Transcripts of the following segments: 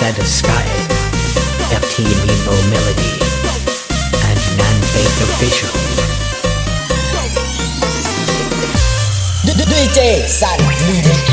Ada Sky, FT Nemo Melody, and Faith Official. DJ San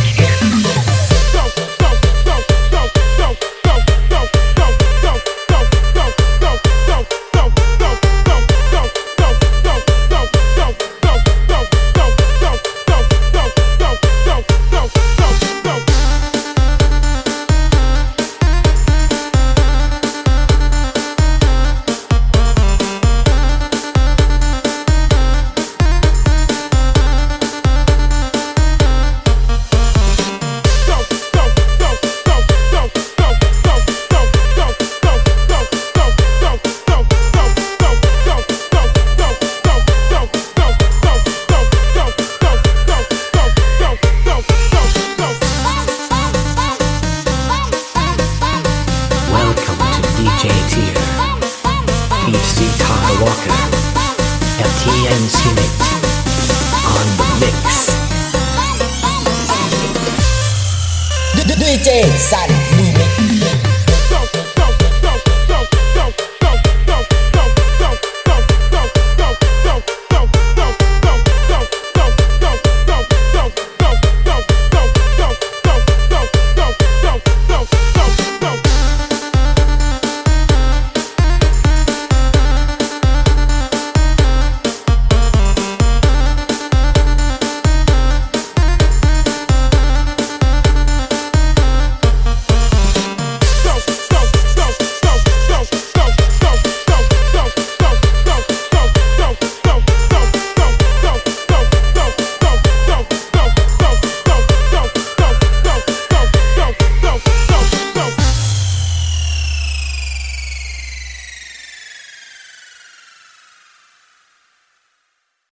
FTN Scenic, on the mix. DJ San